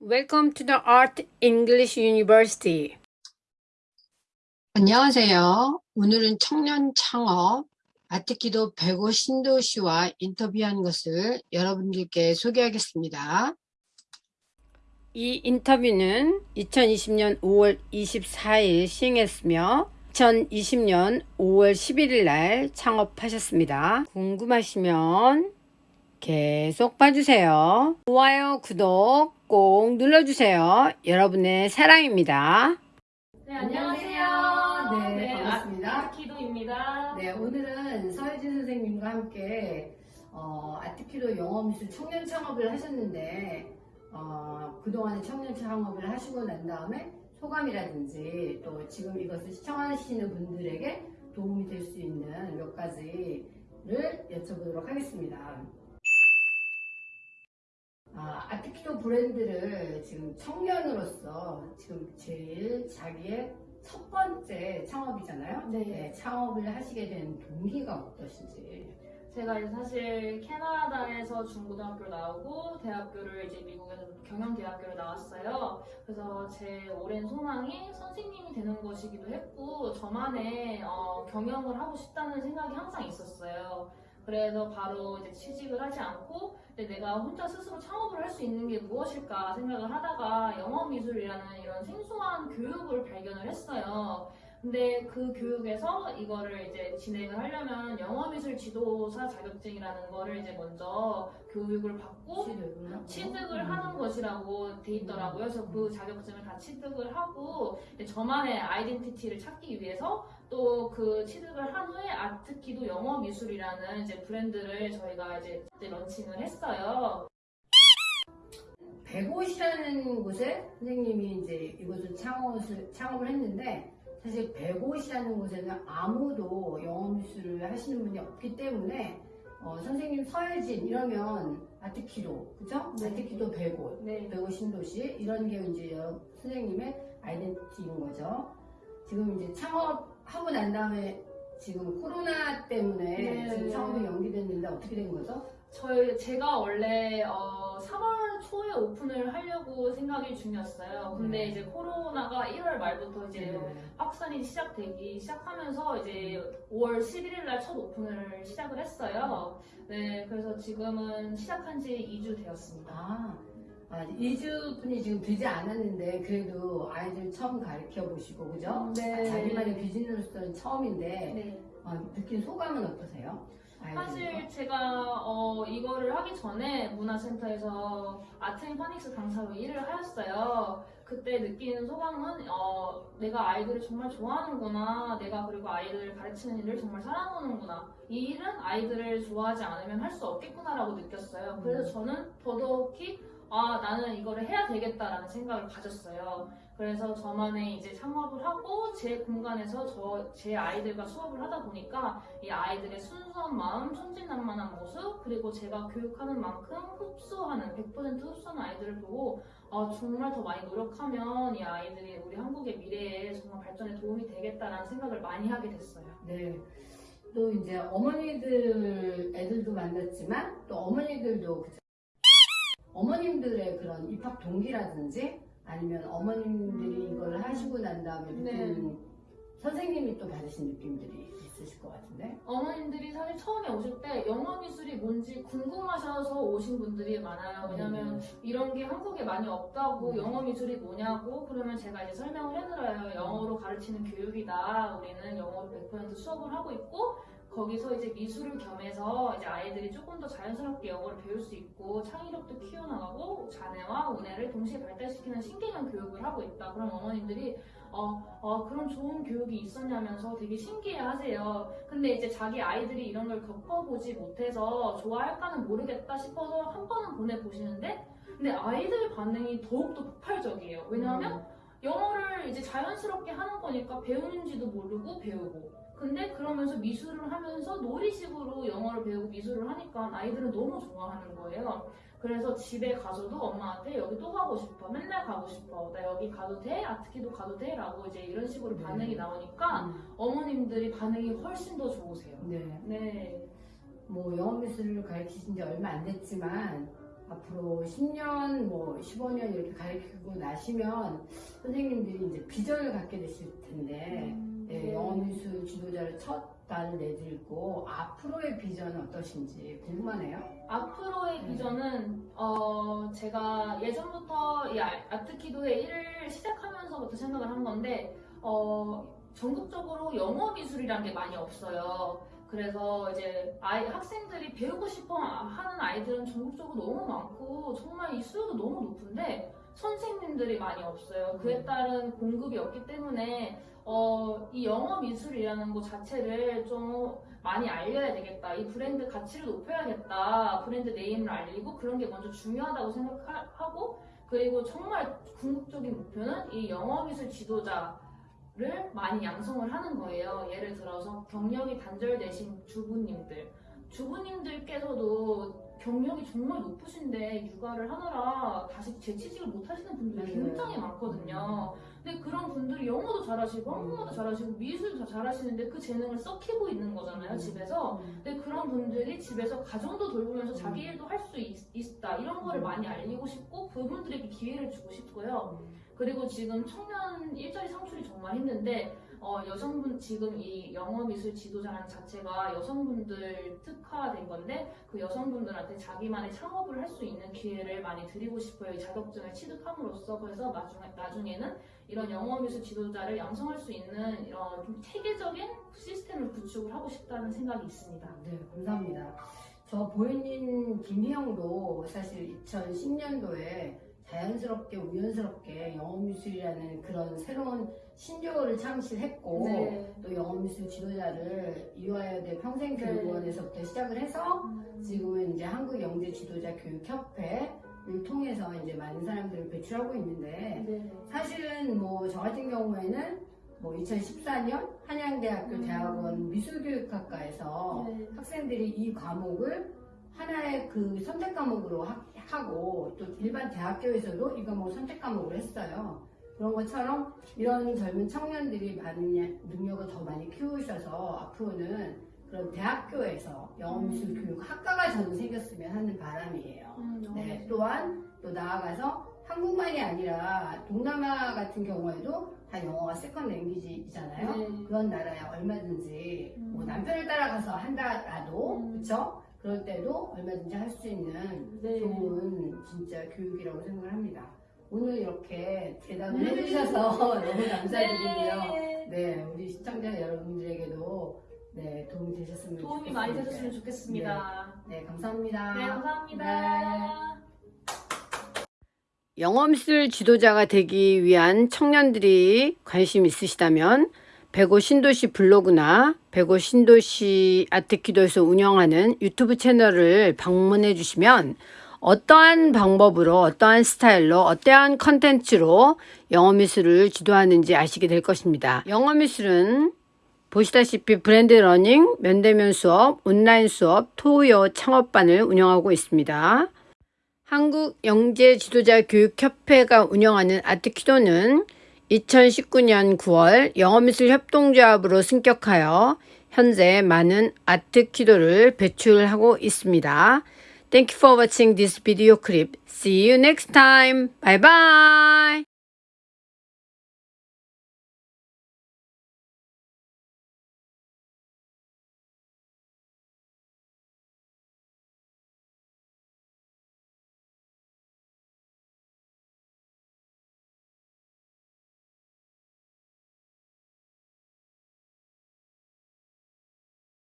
Welcome to the Art English University. 안녕하세요. 오늘은 청년 창업 아티키도 배고 신도 씨와 인터뷰한 것을 여러분들께 소개하겠습니다. 이 인터뷰는 2020년 5월 24일 시행했으며 2020년 5월 11일 날 창업하셨습니다. 궁금하시면 계속 봐주세요. 좋아요, 구독 꼭 눌러주세요. 여러분의 사랑입니다. 네, 안녕하세요. 네, 반갑습니다. 아 키도입니다. 네, 오늘은 서혜진 선생님과 함께 어, 아티키도 영어미술 청년 창업을 하셨는데 어, 그동안에 청년 창업을 하시고 난 다음에 소감이라든지 또 지금 이것을 시청하시는 분들에게 도움이 될 수 있는 몇 가지를 여쭤보도록 하겠습니다. 아, 아티키도 브랜드를 지금 청년으로서 지금 제일 자기의 첫 번째 창업이잖아요. 네. 창업을 하시게 된 동기가 어떠신지. 제가 이제 사실 캐나다에서 중고등학교를 나오고 대학교를 이제 미국에서 경영대학교를 나왔어요. 그래서 제 오랜 소망이 선생님이 되는 것이기도 했고 저만의 어, 경영을 하고 싶다는 생각이 항상 있었어요. 그래서 바로 이제 취직을 하지 않고 내가 혼자 스스로 창업을 할 수 있는 게 무엇일까 생각을 하다가 영어미술이라는 이런 생소한 교육을 발견을 했어요. 근데 그 교육에서 이거를 이제 진행을 하려면 영어미술 지도사 자격증이라는 거를 이제 먼저 교육을 받고 취득을, 취득을 하는 것이라고 돼 있더라고요. 그래서 그 자격증을 다 취득을 하고 저만의 아이덴티티를 찾기 위해서 또 그 취득을 한 후에 아트키도 영어미술이라는 이제 브랜드를 저희가 이제, 이제 런칭을 했어요. 백옷이라는 곳에 선생님이 이제 이곳을 창업을, 창업을 했는데 사실 백옷이라는 곳에는 아무도 영어미술을 하시는 분이 없기 때문에 어, 선생님 서예진 이러면 아티키도 그죠? 네. 아티키도 백옷 네. 배우 신도시 이런 게 이제 선생님의 아이덴티티인 거죠. 지금 이제 창업하고 난 다음에 지금 코로나 때문에 네. 지금 창업이 연기됐는데 어떻게 된 거죠? 저희 제가 원래 어, 3월 초에 오픈을 하려고 생각이 중이었어요. 근데 네. 이제 코로나가 1월 말부터 이제 네. 확산이 시작되기 시작하면서 이제 5월 11일 날 첫 오픈을 시작을 했어요. 네, 그래서 지금은 시작한 지 2주 되었습니다. 아, 아 2주뿐이 지금 되지 않았는데 그래도 아이들 처음 가르쳐 보시고 그죠? 네. 자기만의 비즈니스로서는 처음인데 네. 어, 느낀 소감은 어떠세요? 사실 제가 어, 이거를 하기 전에 문화센터에서 아트앤 파닉스 강사로 일을 하였어요. 그때 느끼는 소감은 어, 내가 아이들을 정말 좋아하는구나. 내가 그리고 아이들을 가르치는 일을 정말 사랑하는구나. 이 일은 아이들을 좋아하지 않으면 할 수 없겠구나라고 느꼈어요. 그래서 저는 더더욱이 아 나는 이거를 해야 되겠다라는 생각을 가졌어요. 그래서 저만의 이제 창업을 하고 제 공간에서 저 제 아이들과 수업을 하다 보니까 이 아이들의 순수한 마음, 천진난만한 모습, 그리고 제가 교육하는 만큼 흡수하는 100% 흡수하는 아이들을 보고 아, 정말 더 많이 노력하면 이 아이들이 우리 한국의 미래에 정말 발전에 도움이 되겠다라는 생각을 많이 하게 됐어요. 네. 또 이제 어머니들 애들도 만났지만 또 어머니들도 그죠? 어머님들의 그런 입학 동기라든지 아니면 어머님들이 이걸 하시고 난 다음에 느끼는 선생님이 또 받으신 느낌들이 있으실 것 같은데 어머님들이 사실 처음에 오실 때 영어 미술이 뭔지 궁금하셔서 오신 분들이 많아요. 왜냐면 이런 게 한국에 많이 없다고 음. 영어 미술이 뭐냐고 그러면 제가 이제 설명을 해드려요. 영어로 가르치는 교육이다. 우리는 영어로 100% 수업을 하고 있고 거기서 이제 미술을 겸해서 이제 아이들이 조금 더 자연스럽게 영어를 배울 수 있고 창의력도 키워나가고 자뇌와 우뇌를 동시에 발달시키는 신개념 교육을 하고 있다. 그럼 어머님들이 어, 어, 그런 좋은 교육이 있었냐면서 되게 신기해 하세요. 근데 이제 자기 아이들이 이런 걸 겪어보지 못해서 좋아할까는 모르겠다 싶어서 한 번은 보내보시는데 근데 아이들 반응이 더욱더 폭발적이에요. 왜냐하면 영어를 이제 자연스럽게 하는 거니까 배우는지도 모르고 배우고. 근데 그러면서 미술을 하면서 놀이식으로 영어를 배우고 미술을 하니까 아이들은 너무 좋아하는 거예요. 그래서 집에 가서도 엄마한테 여기 또 가고 싶어. 맨날 가고 싶어. 나 여기 가도 돼? 아트키도 가도 돼? 라고 이제 이런 식으로 네. 반응이 나오니까 음, 어머님들이 반응이 훨씬 더 좋으세요. 네. 네. 뭐 영어 미술을 가르치신 지 얼마 안 됐지만 앞으로 10년, 뭐 15년 이렇게 가르치고 나시면 선생님들이 이제 비전을 갖게 되실 텐데 음, 네, 영어미술 지도자를 첫 단을 내들고 앞으로의 비전은 어떠신지 궁금하네요. 앞으로의 네. 비전은 어 제가 예전부터 이 아- 아트키도의 일을 시작하면서부터 생각을 한 건데 어 전국적으로 영어 미술이라는 게 많이 없어요. 그래서 이제 아이 학생들이 배우고 싶어 하는 아이들은 전국적으로 너무 많고 정말 이 수요도 너무 높은데 선생님들이 많이 없어요. 그에 따른 공급이 없기 때문에 어, 이 영어 미술이라는 것 자체를 좀 많이 알려야 되겠다. 이 브랜드 가치를 높여야겠다. 브랜드 네임을 알리고 그런 게 먼저 중요하다고 생각하고 그리고 정말 궁극적인 목표는 이 영어 미술 지도자 를 많이 양성을 하는 거예요. 예를 들어서 경력이 단절되신 주부님들, 주부님들께서도 경력이 정말 높으신데 육아를 하느라 다시 재취직을 못 하시는 분들이 맞아요. 굉장히 많거든요. 근데 그런 분들이 영어도 잘하시고 한국어도 잘하시고 미술도 잘하시는데 그 재능을 썩히고 있는 거잖아요, 집에서. 근데 그런 분들이 집에서 가정도 돌보면서 자기 일도 할 수 있다 이런 거를 많이 알리고 싶고 그분들에게 기회를 주고 싶고요. 그리고 지금 청년 일자리 창출이 정말 힘든데 어, 여성분 지금 이 영어 미술 지도자라는 자체가 여성분들 특화된 건데 그 여성분들한테 자기만의 창업을 할 수 있는 기회를 많이 드리고 싶어요. 이 자격증을 취득함으로써 그래서 나중에 나중에는 이런 영어 미술 지도자를 양성할 수 있는 이런 좀 체계적인 시스템을 구축을 하고 싶다는 생각이 있습니다. 네, 감사합니다. 저 보현님 김희영도 사실 2010년도에 자연스럽게 우연스럽게 영어미술이라는 그런 새로운 신조어를 창실했고 네. 또 영어미술 지도자를 이화여대 평생교육원에서부터 시작을 해서 지금은 이제 한국영재지도자교육협회 를 통해서 이제 많은 사람들을 배출하고 있는데 네. 사실은 뭐 저 같은 경우에는 뭐 2014년 한양대학교 음. 대학원 미술교육학과에서 네. 학생들이 이 과목을 하나의 그 선택 과목으로 하, 하고 또 일반 대학교에서도 이 과목을 선택 과목으로 했어요. 그런 것처럼 이런 젊은 청년들이 많은 능력을 더 많이 키우셔서 앞으로는 그런 대학교에서 영어미술 교육 학과가 저는 생겼으면 하는 바람이에요. 음, 네. 또한 또 나아가서 한국만이 아니라 동남아 같은 경우에도 다 영어가 second language잖아요. 네. 그런 나라에 얼마든지 음. 뭐 남편을 따라가서 한다라도 음. 그렇죠? 그럴 때도 얼마든지 할 수 있는 네. 좋은 진짜 교육이라고 생각을 합니다. 오늘 이렇게 대답을 네. 해주셔서 너무 감사드리고요. 네. 네, 우리 시청자 여러분들에게도 네, 도움이 되셨으면 도움이 많이 좋겠습니다. 되셨으면 좋겠습니다. 네, 감사합니다. 네, 감사합니다. 영어미술 지도자가 되기 위한 청년들이 관심 있으시다면 백오 신도시 블로그나 백오 신도시 아트키도에서 운영하는 유튜브 채널을 방문해 주시면 어떠한 방법으로 어떠한 스타일로 어떠한 컨텐츠로 영어 미술을 지도하는지 아시게 될 것입니다. 영어 미술은 보시다시피 blended learning, 면대면 수업, 온라인 수업, 토요 창업반을 운영하고 있습니다. 한국영재지도자교육협회가 운영하는 아트키도는 2019년 9월 영어미술 협동조합으로 승격하여 현재 많은 아트키도를 배출하고 있습니다. Thank you for watching this video clip. See you next time. Bye bye.